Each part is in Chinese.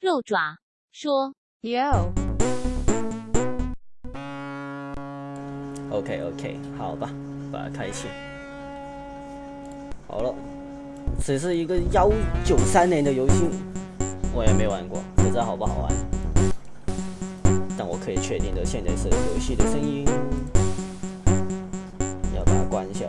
肉爪说：“Yo。” OK OK，好吧，把它开启。好了，这是一个幺九三年的游戏，我也没玩过，不知道好不好玩。但我可以确定的，现在是游戏的声音，要把它关一下。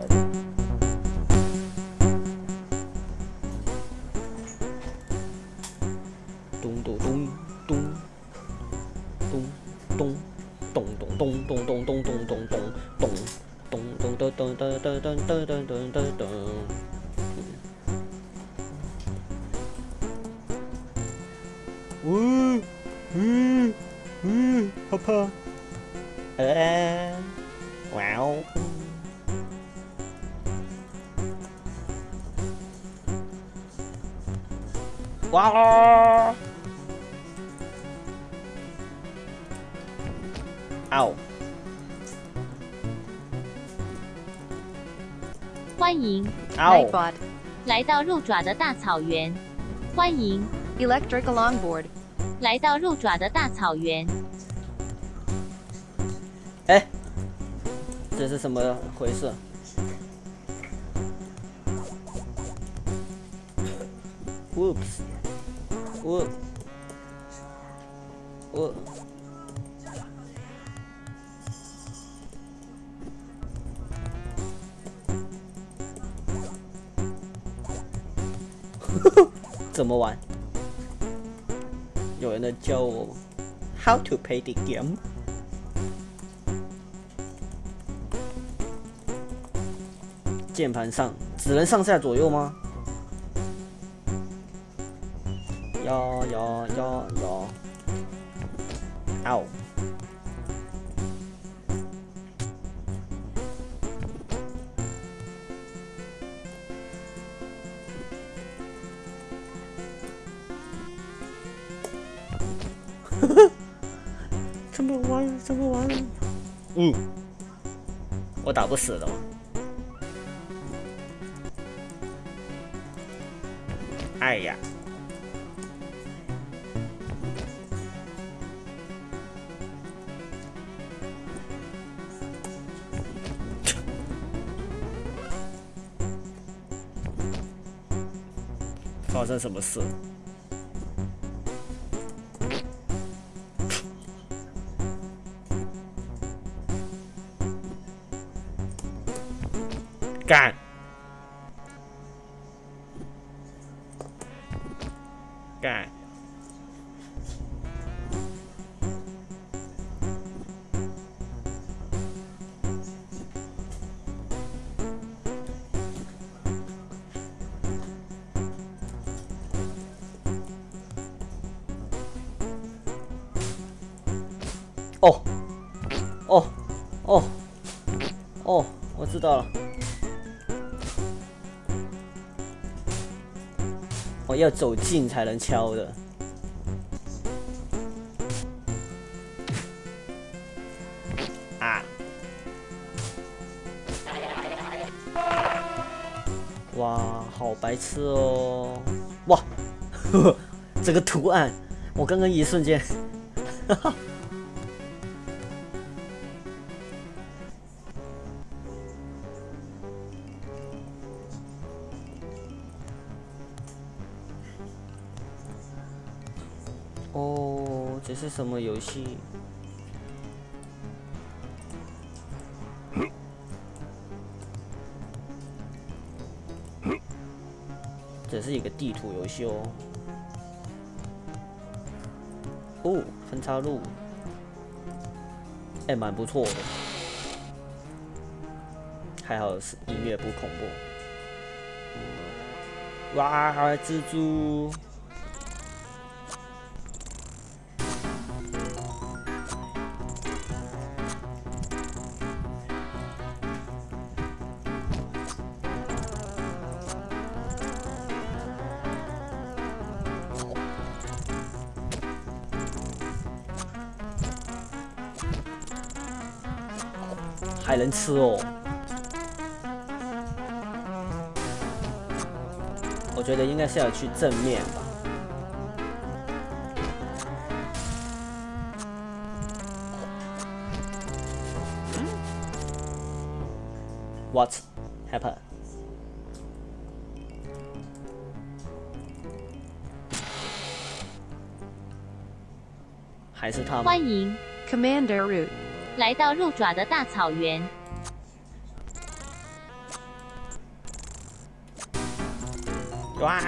tơn tơn tơn tơn tơn 来到肉爪的大草原。欢迎 Electric Longboard 来到肉爪的大草原。哎，这是什么回事？Whoops！我我。怎么玩？有人在教我 how to play the game。键盘上只能上下左右吗？呀呀呀呀！嗷！我打不死的吗。哎呀！发生什么事？干！干！哦，哦，哦，哦，我知道了。我要走近才能敲的。啊！哇，好白痴哦！哇，呵呵，这个图案，我刚刚一瞬间，哈哈。什么游戏？这是一个地图游戏哦。哦，分岔路，哎，蛮不错的。还好是音乐不恐怖。哇，蜘蛛！吃哦，我觉得应该是要去正面吧。？What happen？还是他？欢迎 Commander Root。来到鹿爪的大草原。哇！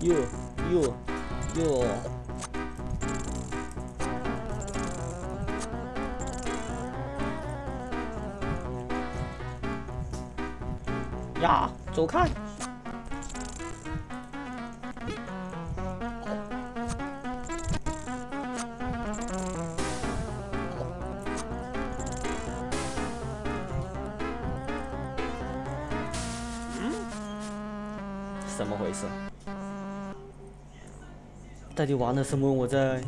哟哟哟！呀，走开！到底玩了什么？我在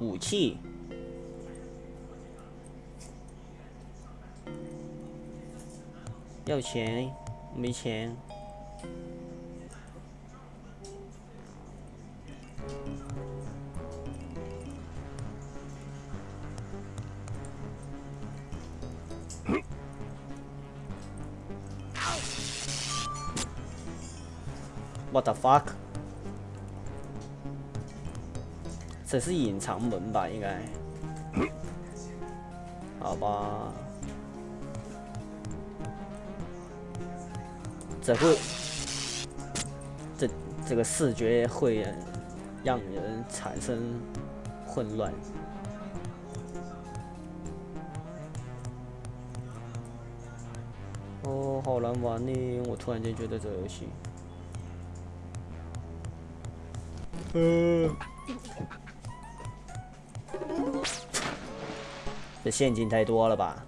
武器，要钱，没钱。What the fuck？这是隐藏门吧？应该。好吧。这会，这这个视觉会让人产生混乱。哦，好难玩呢！我突然间觉得这游戏。嗯，这陷阱太多了吧？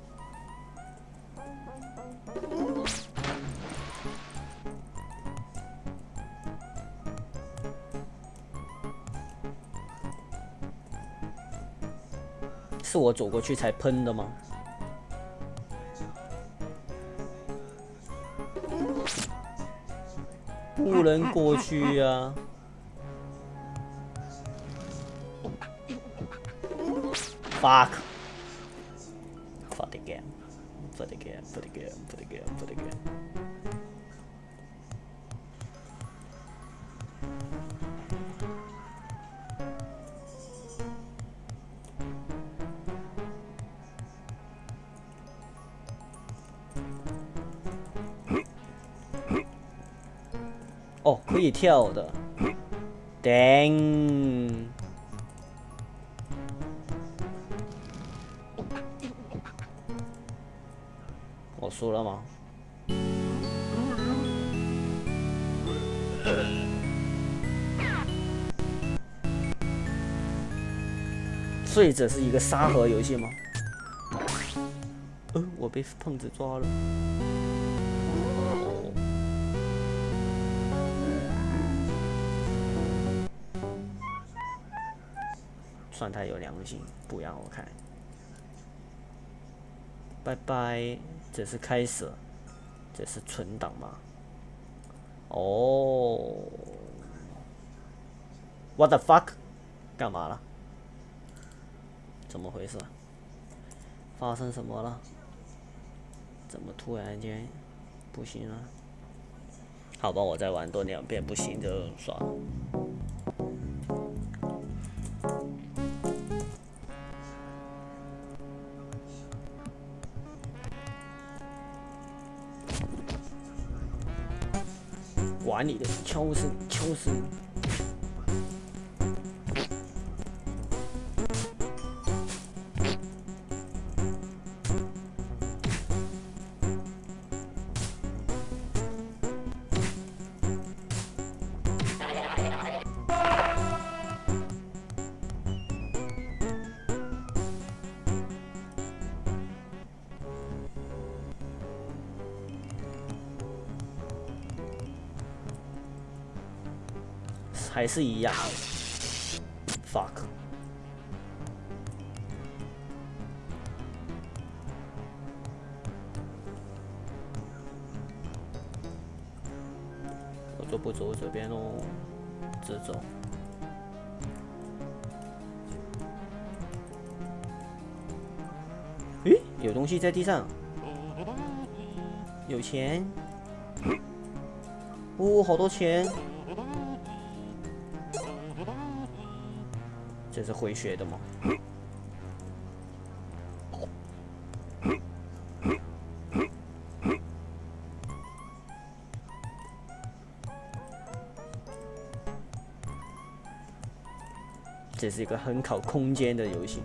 是我走过去才喷的吗？不能过去呀！Fuck. For the game. For the game. For the game. For the game. For the game. 哦，可以跳的。Dang. 所以这是一个沙盒游戏吗？呃，我被胖子抓了。算他有良心，不让我看。拜拜。这是开始，这是存档吗？哦，What the fuck？干嘛了？怎么回事？发生什么了？怎么突然间不行了？好吧，我再玩多两遍，不行就算了。管你的敲声，敲声。还是一样，fuck，我就不走这边喽，直走。诶，有东西在地上，有钱，哦，好多钱，是回血的吗？这是一个很考空间的游戏。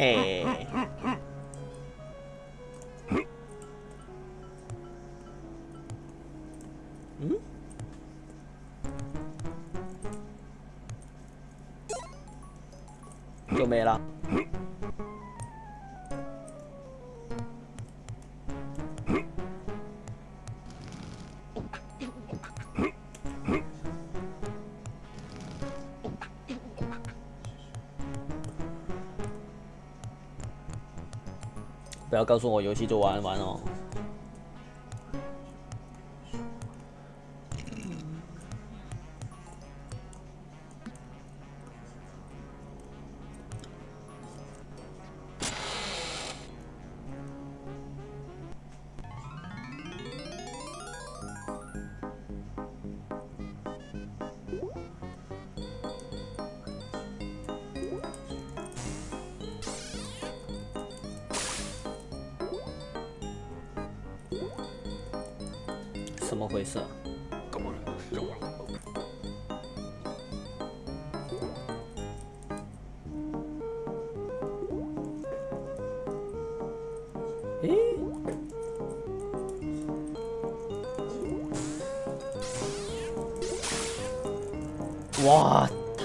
哎。嗯？要告诉我游戏就玩完哦。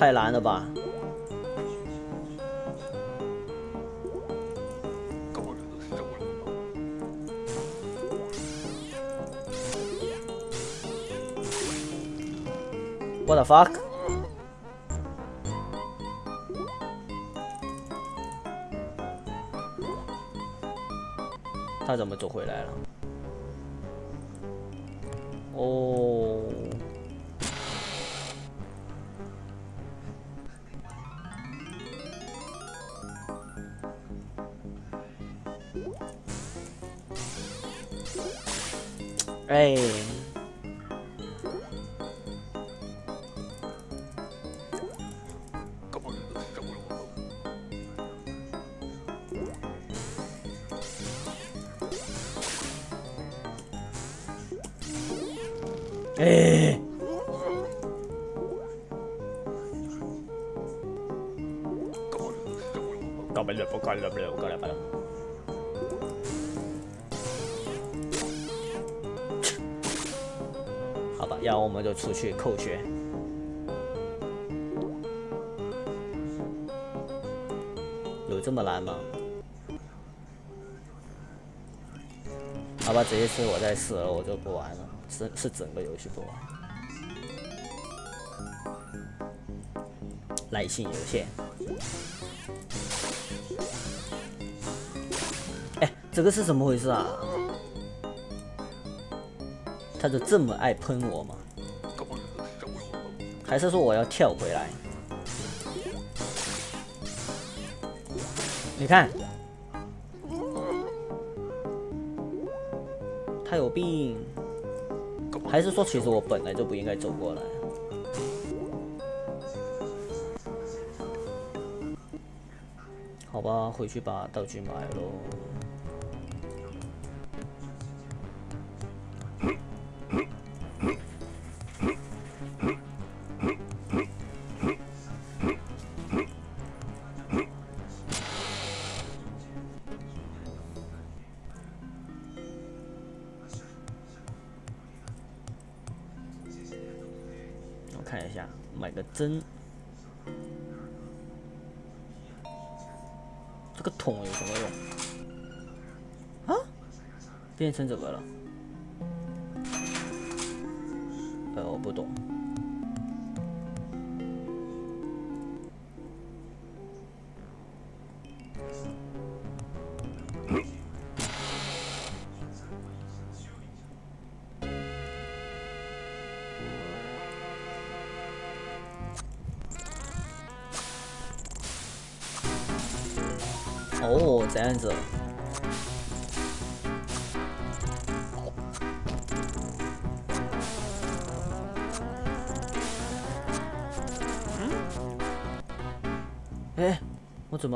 太难了吧！What the fuck？他怎么走回来了？哦。哎！出去扣血。有这么难吗？好吧，这一次我再死了，我就不玩了。是是整个游戏不玩，耐心有限。哎，这个是怎么回事啊？他就这么爱喷我吗？还是说我要跳回来？你看，他有病。还是说，其实我本来就不应该走过来。好吧，回去把道具买喽。个针。这个桶有什么用？啊？变成怎么了？呃，我不懂。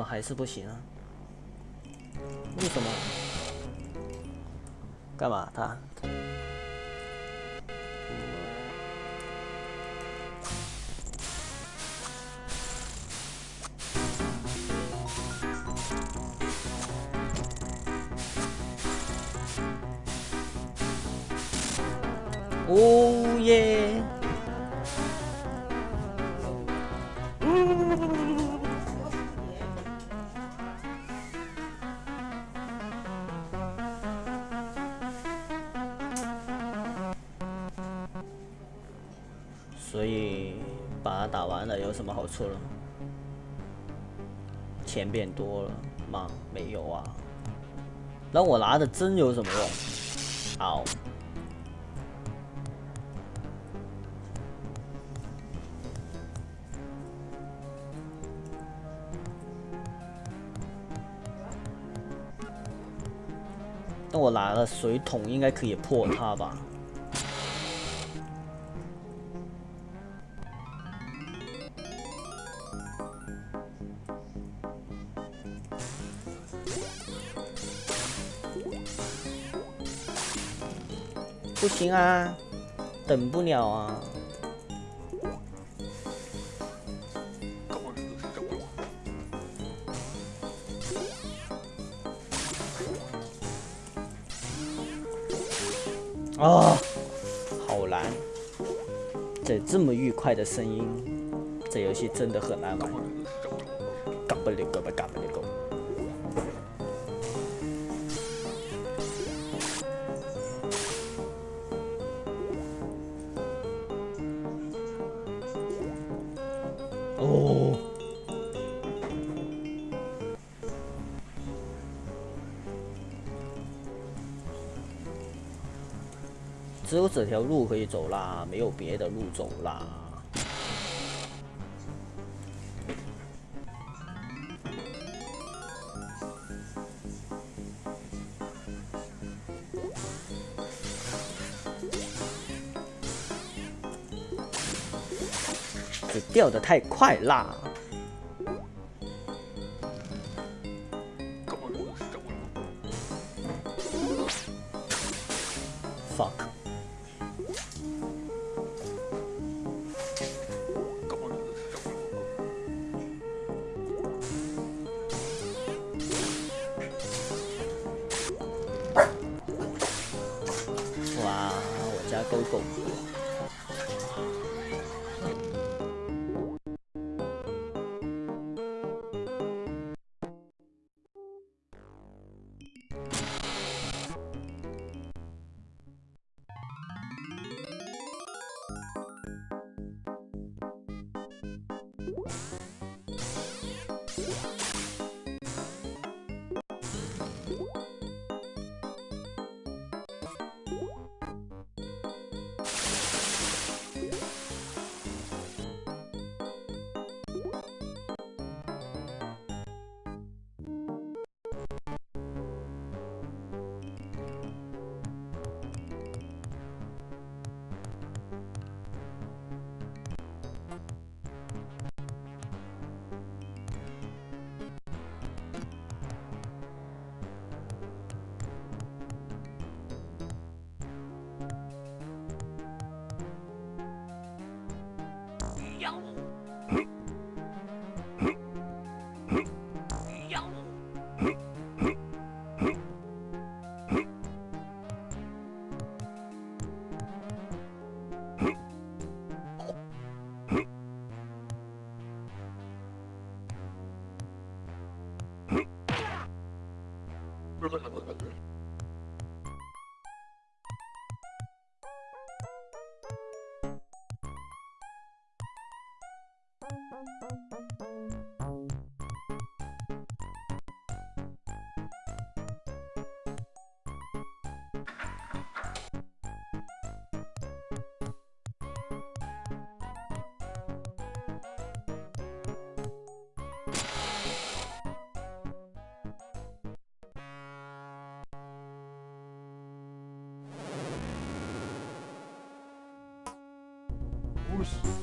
还是不行啊？有什么好处了？钱变多了吗？没有啊。那我拿的针有什么用？好。那我拿了水桶，应该可以破它吧？行啊，等不了啊！啊，好难！这这么愉快的声音，这游戏真的很难玩。条路可以走啦，没有别的路走啦。这掉的太快啦！都走不过 Adios.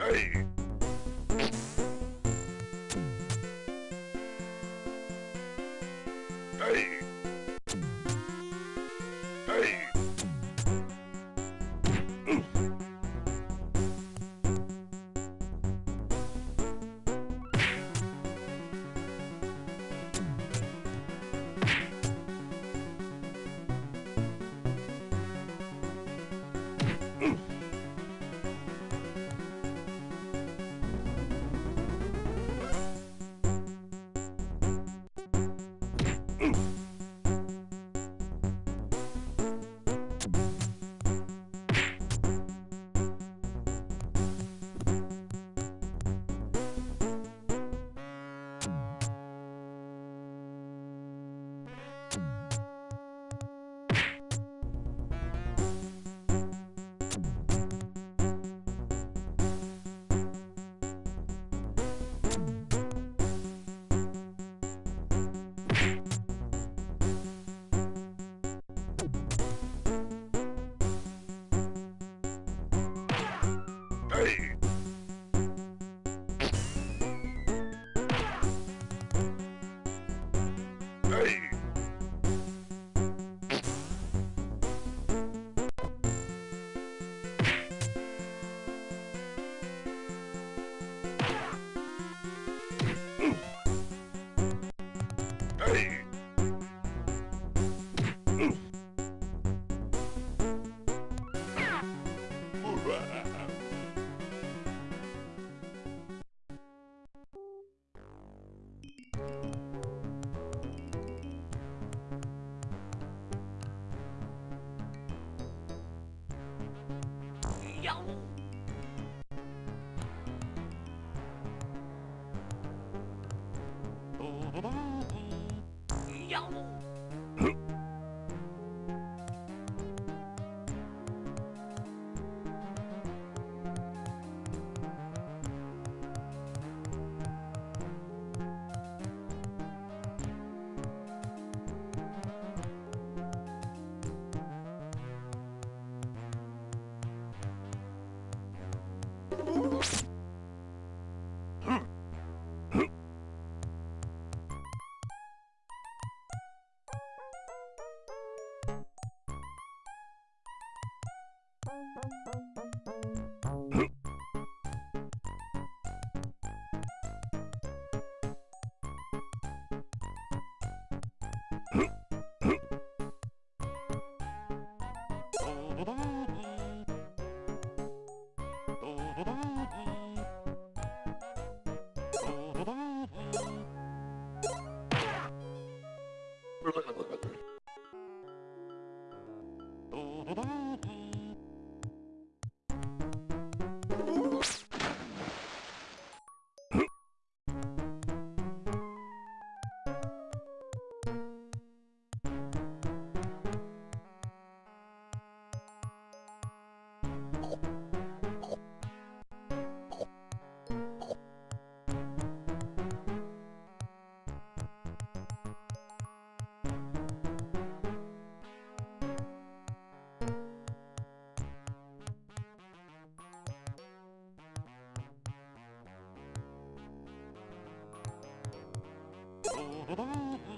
Hey! Hey. Bye. 哎哎哎哎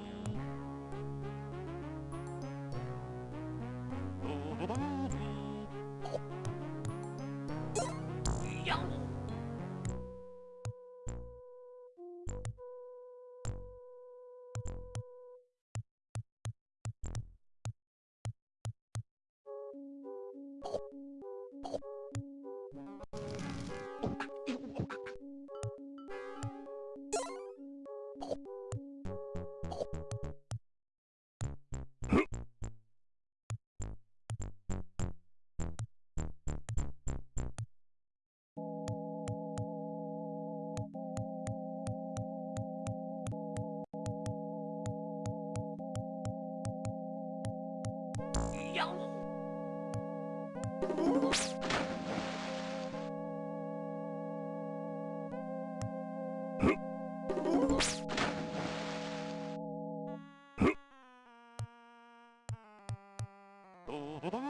Bye-bye.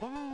da da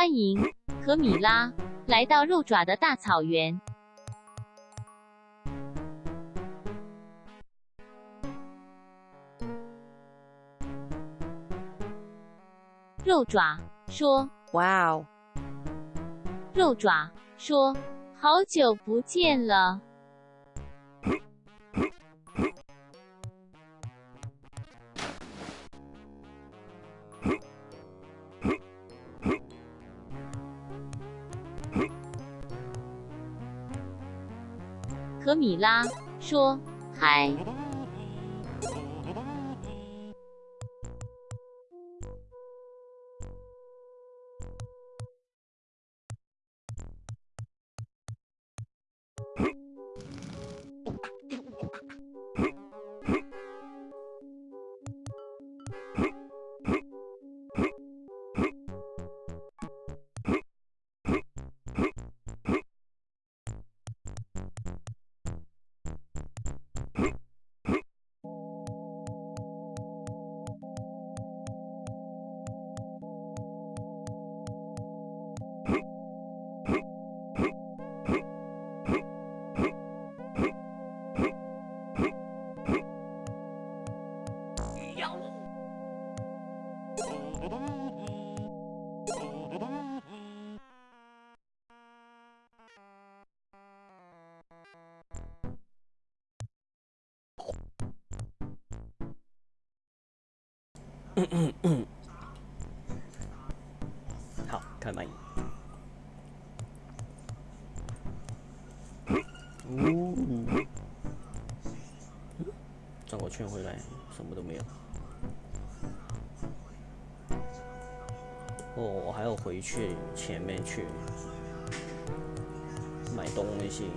欢迎和米拉来到肉爪的大草原。肉爪说哇哦肉爪说好久不见了。拉说：“嗨。”嗯嗯嗯，好，看满意。呜，转个圈回来，什么都没有。哦，我还要回去前面去买东西。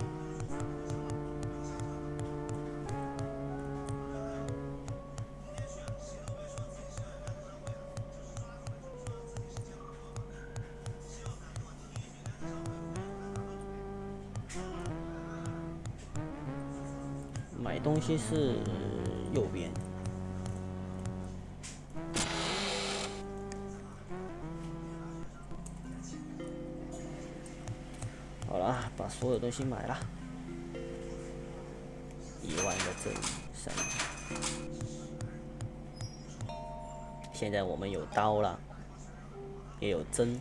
这是右边。好了，把所有东西买了，一万个这里三。现在我们有刀了，也有针。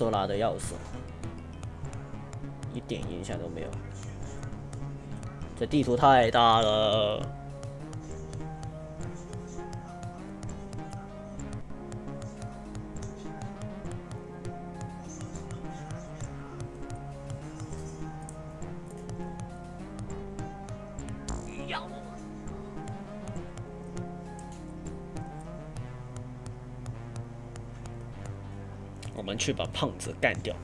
收拿的钥匙？一点影响都没有。这地图太大了。去把胖子干掉。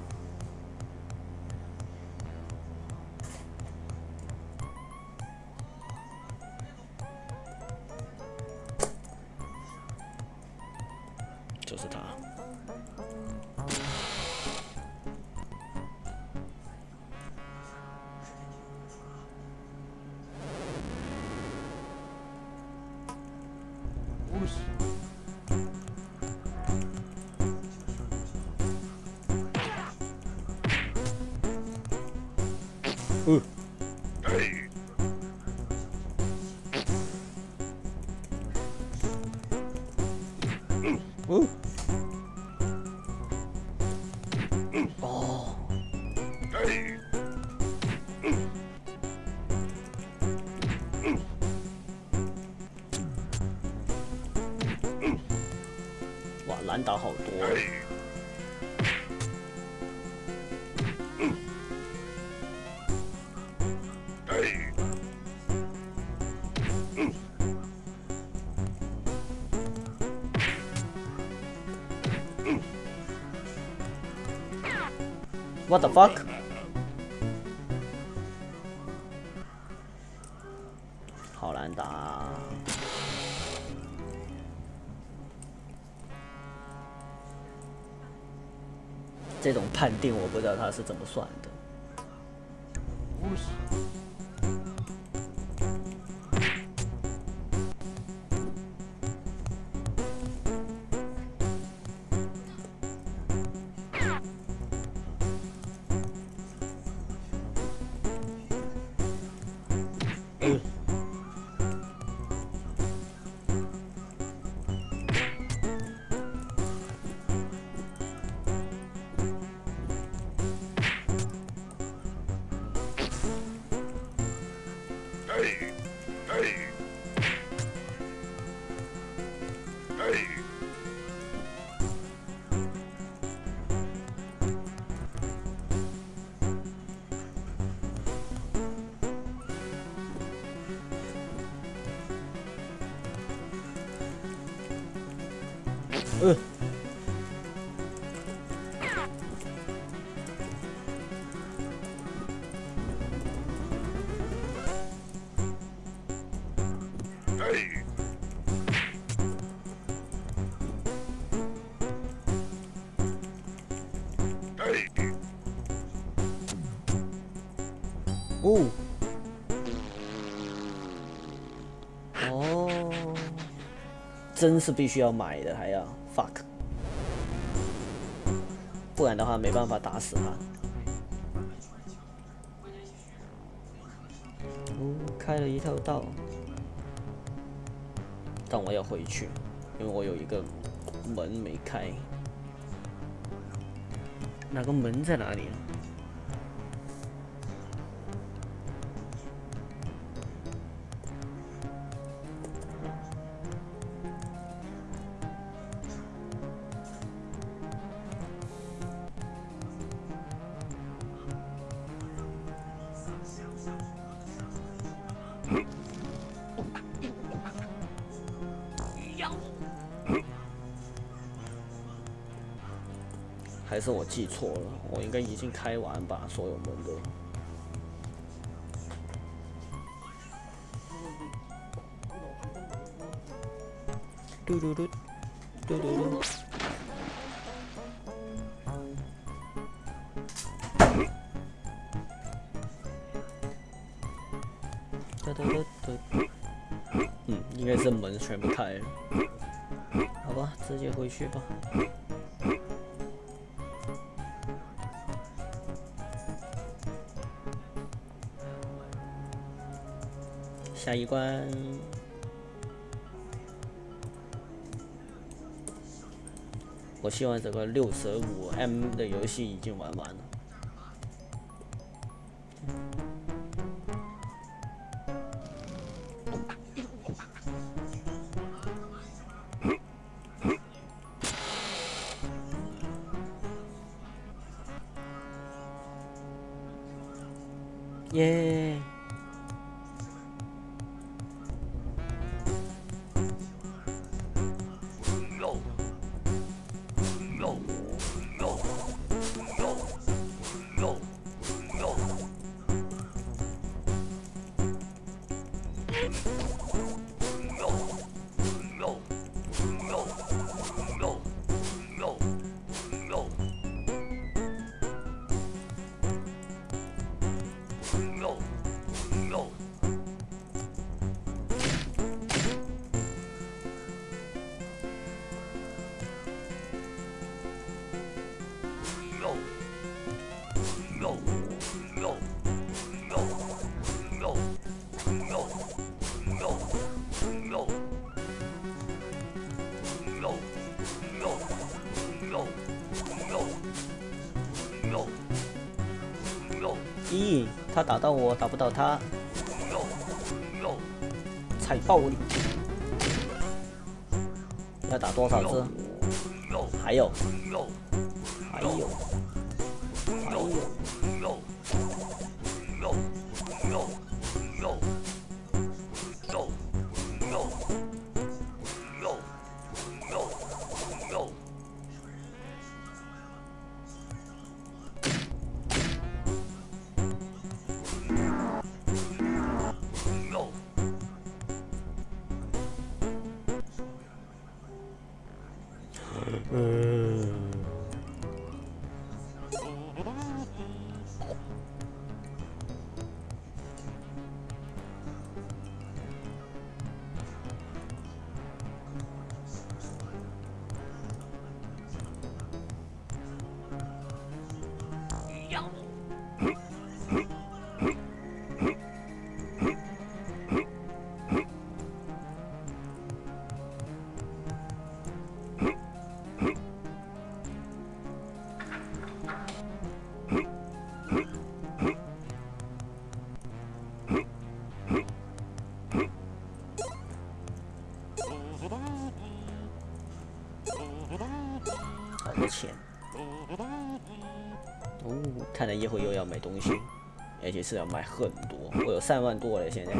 What the fuck？好难打，这种判定我不知道他是怎么算的。真是必须要买的，还要 fuck，不然的话没办法打死他。哦，开了一条道，但我要回去，因为我有一个门没开。那个门在哪里？还是我记错了，我应该已经开完吧，所有门都。嘟嘟嘟，嘟嘟嘟。哒哒哒哒。嗯，应该是门全部开了。好吧，直接回去吧。一关，我希望这个六十五 M 的游戏已经玩完了。他打到我，打不到他，踩爆你！要打多少只？还有，好多钱。哦，看来一会又要买东西，而且是要买很多。我有三万多了，现在。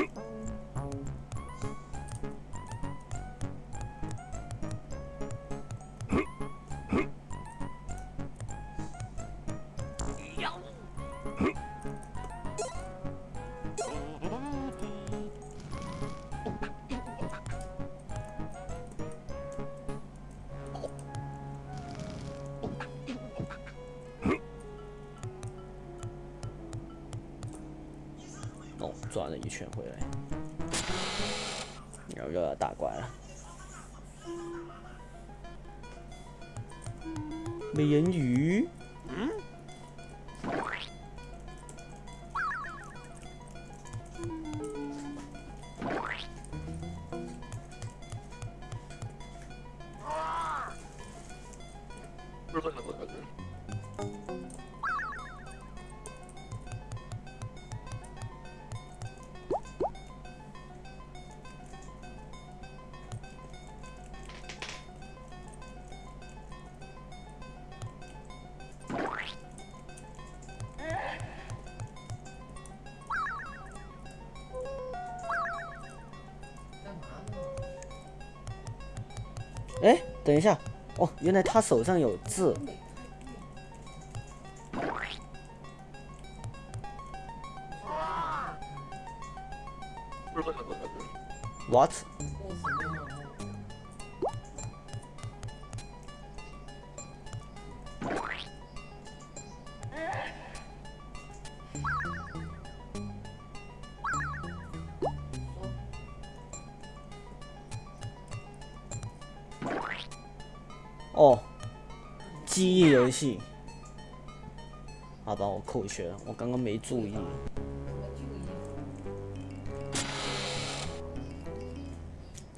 等一下，哦，原来他手上有字。What？哦，记忆游戏，好吧，我扣血了，我刚刚没注意。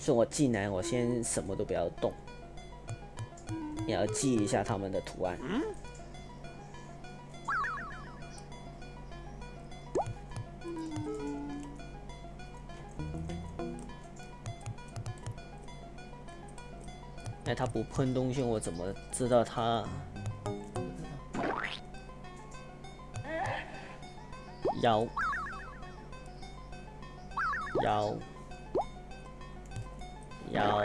是我进来，我先什么都不要动，也要记一下他们的图案。他不喷东西，我怎么知道他？摇，摇，摇，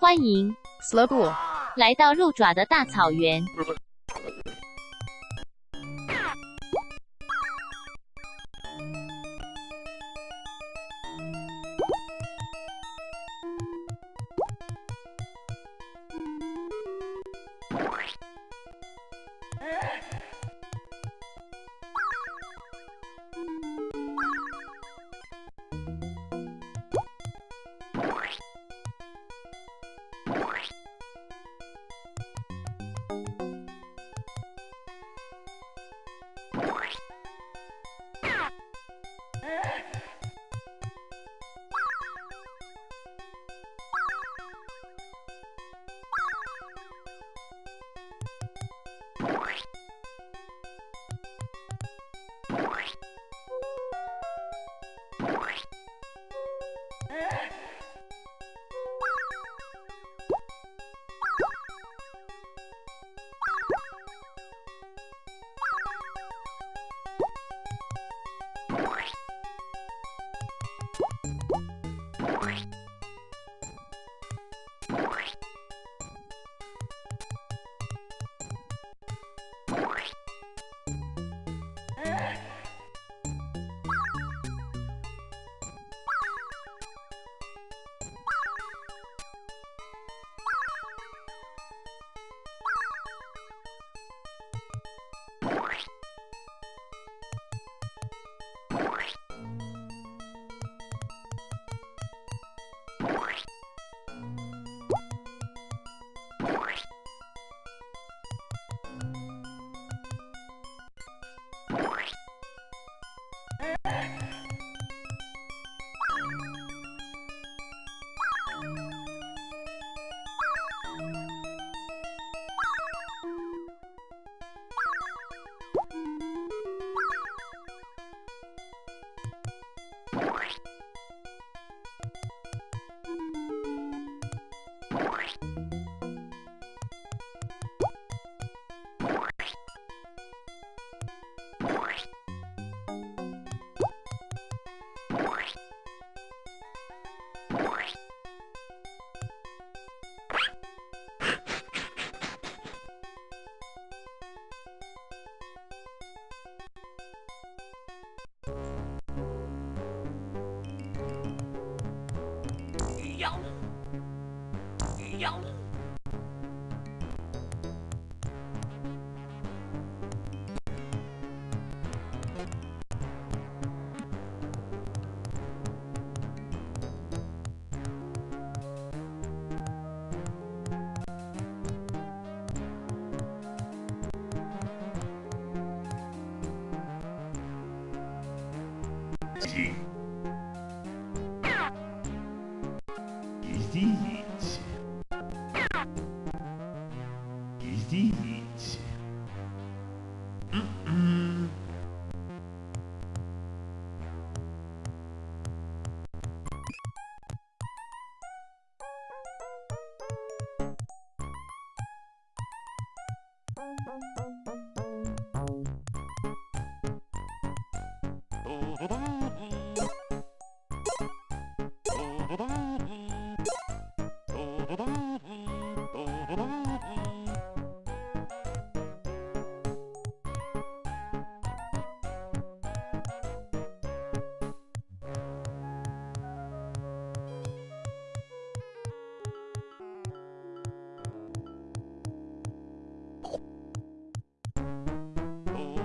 欢迎 s l o b o 来到肉爪的大草原。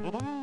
Bye-bye.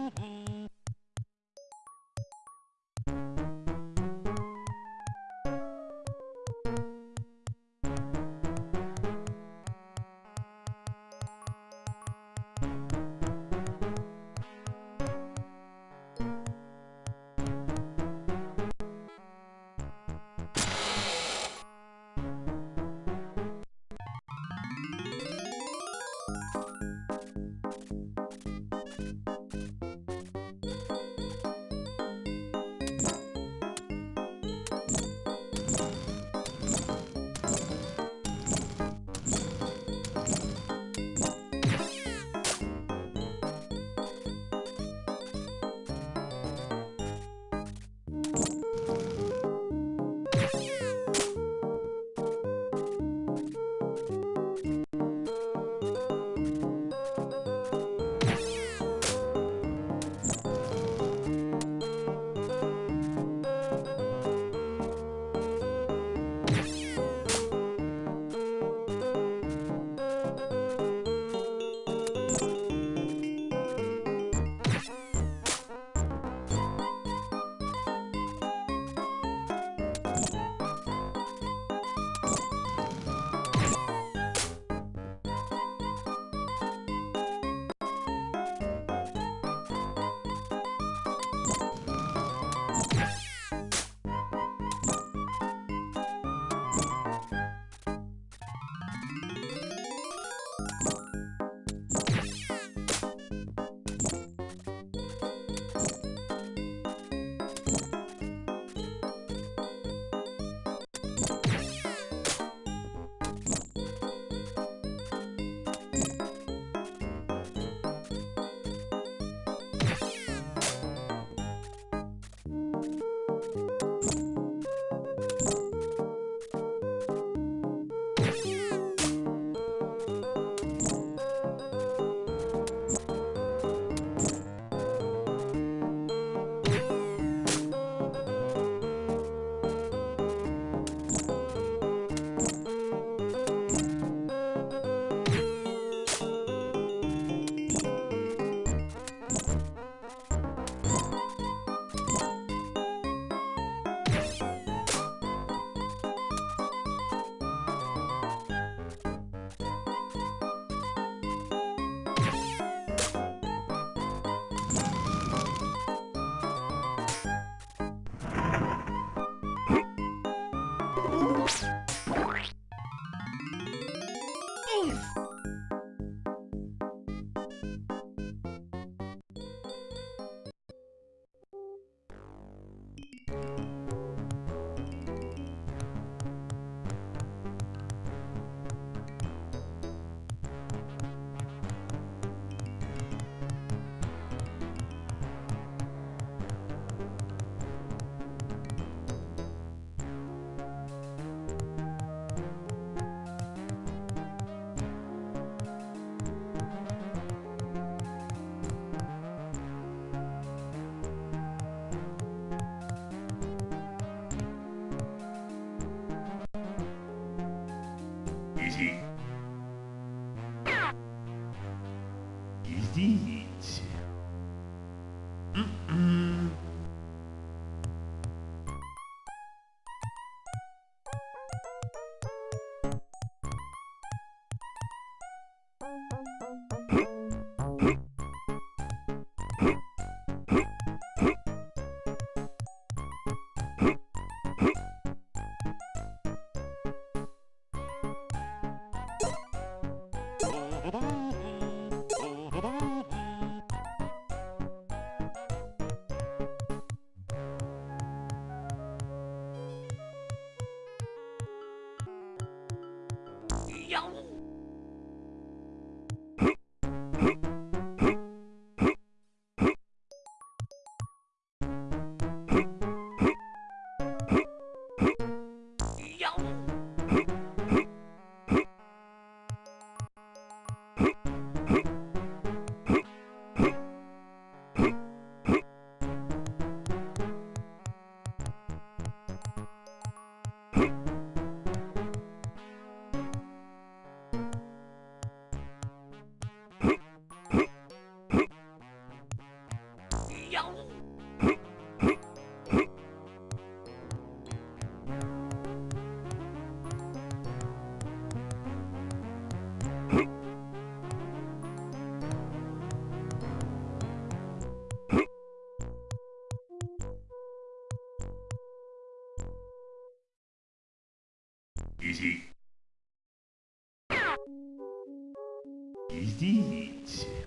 Идите.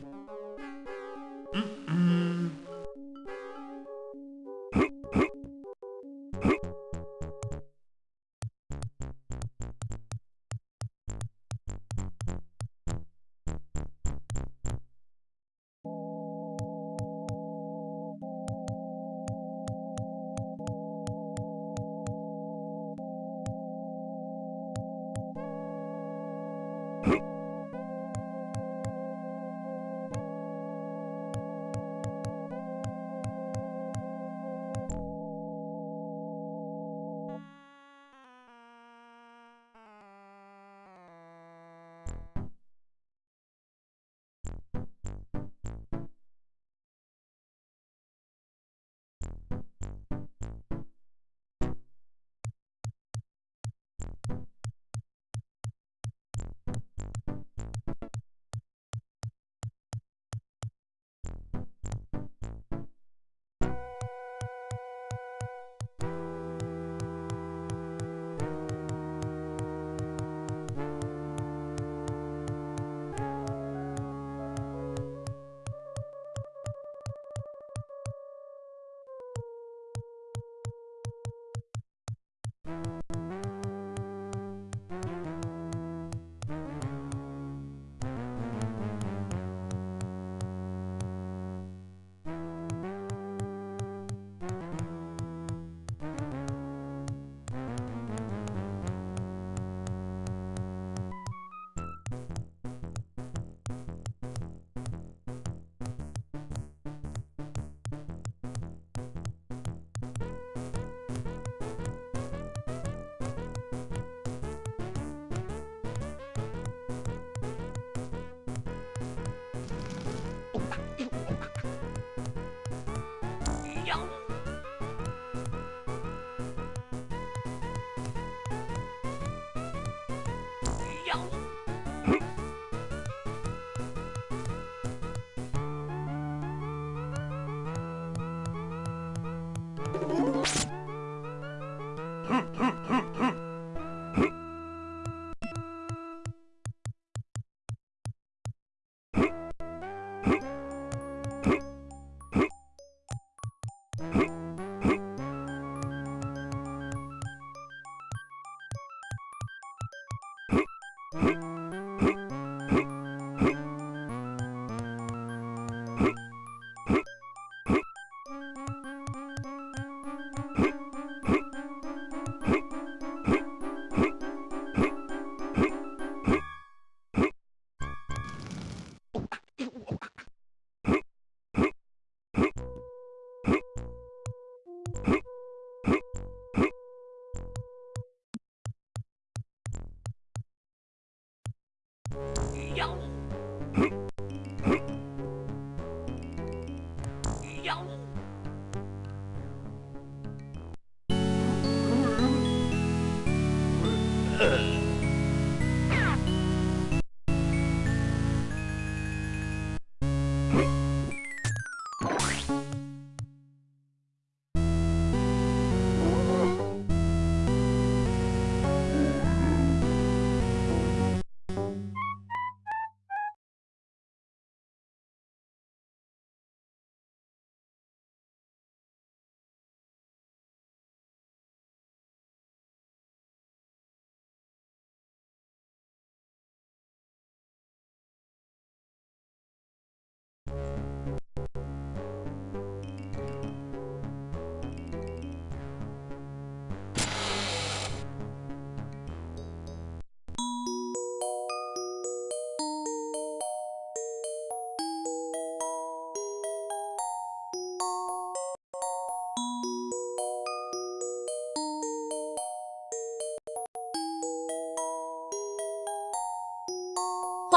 一打丢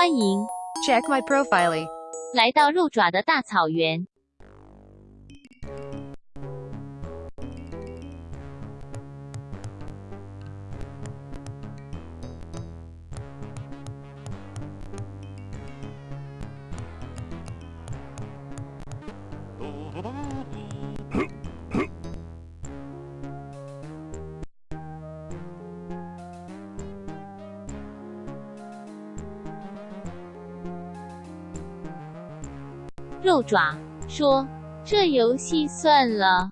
欢迎 Check my profile. 来到鹿爪的大草原。爪说：“这游戏算了。”